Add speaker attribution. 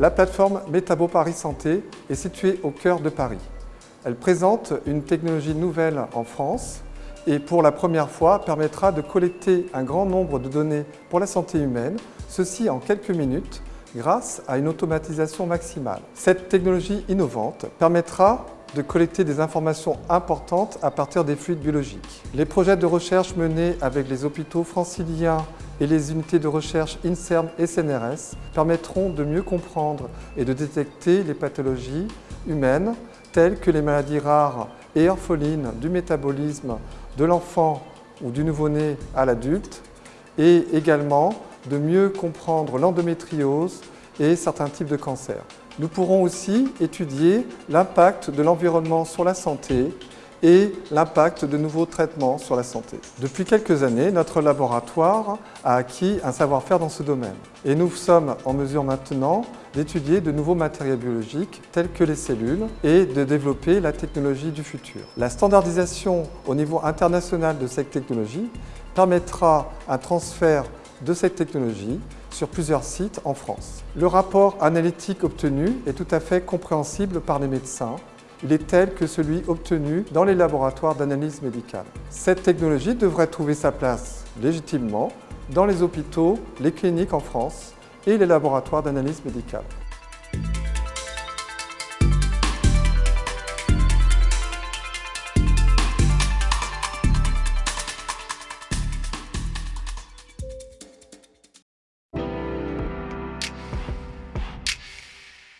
Speaker 1: La plateforme Métabo Paris Santé est située au cœur de Paris. Elle présente une technologie nouvelle en France et pour la première fois permettra de collecter un grand nombre de données pour la santé humaine, ceci en quelques minutes grâce à une automatisation maximale. Cette technologie innovante permettra de collecter des informations importantes à partir des fluides biologiques. Les projets de recherche menés avec les hôpitaux franciliens et les unités de recherche INSERM et CNRS permettront de mieux comprendre et de détecter les pathologies humaines telles que les maladies rares et orphelines du métabolisme de l'enfant ou du nouveau-né à l'adulte et également de mieux comprendre l'endométriose et certains types de cancers. Nous pourrons aussi étudier l'impact de l'environnement sur la santé et l'impact de nouveaux traitements sur la santé. Depuis quelques années, notre laboratoire a acquis un savoir-faire dans ce domaine et nous sommes en mesure maintenant d'étudier de nouveaux matériaux biologiques tels que les cellules et de développer la technologie du futur. La standardisation au niveau international de cette technologie permettra un transfert de cette technologie sur plusieurs sites en France. Le rapport analytique obtenu est tout à fait compréhensible par les médecins. Il est tel que celui obtenu dans les laboratoires d'analyse médicale. Cette technologie devrait trouver sa place légitimement dans les hôpitaux, les cliniques en France et les laboratoires d'analyse médicale.